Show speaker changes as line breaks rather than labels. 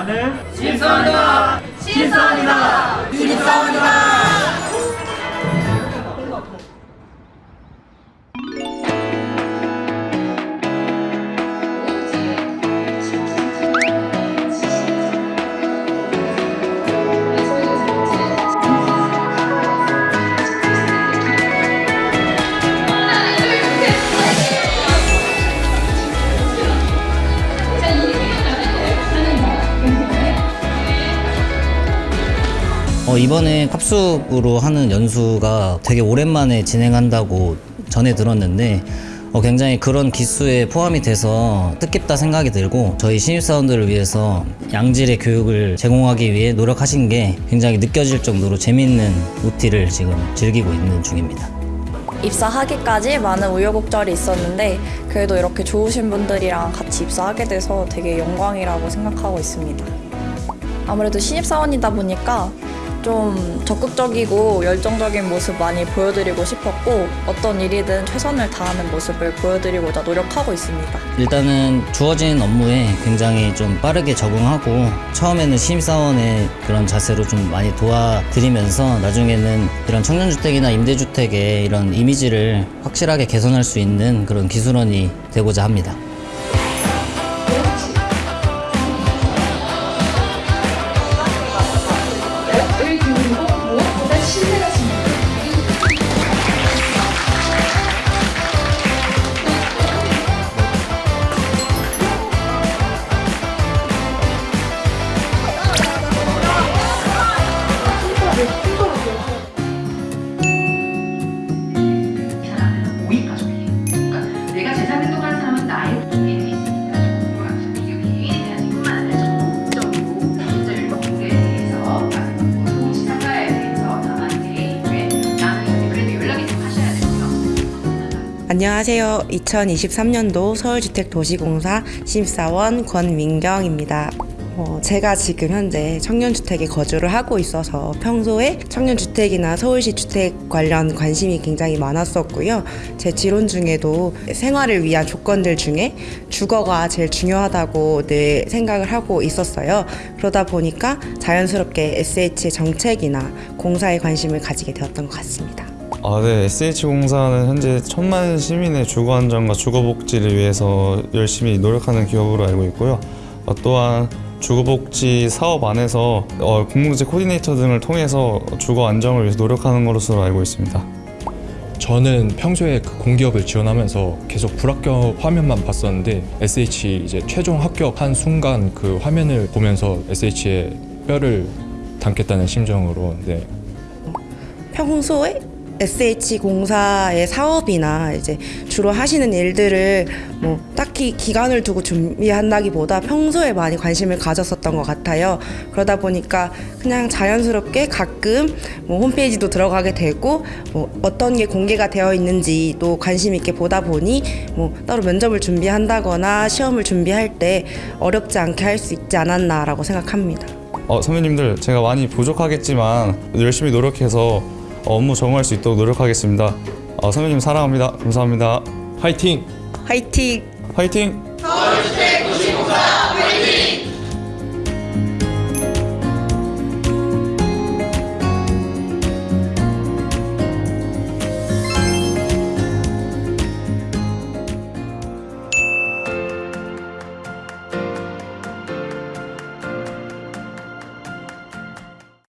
나는 신성이다! 신성이다! 신성이다! 어, 이번에 합숙으로 하는 연수가 되게 오랜만에 진행한다고 전해 들었는데 어, 굉장히 그런 기수에 포함이 돼서 뜻깊다 생각이 들고 저희 신입사원들을 위해서 양질의 교육을 제공하기 위해 노력하신 게 굉장히 느껴질 정도로 재밌는 OT를 지금 즐기고 있는 중입니다.
입사하기까지 많은 우여곡절이 있었는데 그래도 이렇게 좋으신 분들이랑 같이 입사하게 돼서 되게 영광이라고 생각하고 있습니다. 아무래도 신입사원이다 보니까 좀 적극적이고 열정적인 모습 많이 보여드리고 싶었고 어떤 일이든 최선을 다하는 모습을 보여드리고자 노력하고 있습니다.
일단은 주어진 업무에 굉장히 좀 빠르게 적응하고 처음에는 신입사원의 그런 자세로 좀 많이 도와드리면서 나중에는 이런 청년주택이나 임대주택의 이런 이미지를 확실하게 개선할 수 있는 그런 기술원이 되고자 합니다.
안녕하세요. 2023년도 서울주택도시공사 신입사원 권민경입니다. 어, 제가 지금 현재 청년주택에 거주를 하고 있어서 평소에 청년주택이나 서울시 주택 관련 관심이 굉장히 많았었고요. 제 지론 중에도 생활을 위한 조건들 중에 주거가 제일 중요하다고 늘 생각을 하고 있었어요. 그러다 보니까 자연스럽게 SH의 정책이나 공사에 관심을 가지게 되었던 것 같습니다.
아, 네. SH공사는 현재 천만 시민의 주거 안정과 주거 복지를 위해서 열심히 노력하는 기업으로 알고 있고요. 어, 또한 주거복지 사업 안에서 어, 공공재 코디네이터 등을 통해서 주거 안정을 위해서 노력하는 것으로 알고 있습니다.
저는 평소에 그 공기업을 지원하면서 계속 불합격 화면만 봤었는데 SH 이제 최종 합격한 순간 그 화면을 보면서 SH의 뼈를 담겠다는 심정으로 네,
평소에 SH 공사의 사업이나 이제 주로 하시는 일들을 뭐 딱히 기간을 두고 준비한다기보다 평소에 많이 관심을 가졌었던 것 같아요. 그러다 보니까 그냥 자연스럽게 가끔 뭐 홈페이지도 들어가게 되고 뭐 어떤 게 공개가 되어 있는지도 관심 있게 보다 보니 뭐 따로 면접을 준비한다거나 시험을 준비할 때 어렵지 않게 할 수 있지 않았나라고 생각합니다.
어, 선배님들 제가 많이 부족하겠지만 열심히 노력해서 어, 업무 적응할 수 있도록 노력하겠습니다. 어, 선배님 사랑합니다. 감사합니다.
화이팅!
화이팅!
화이팅! 서울주택 도시공사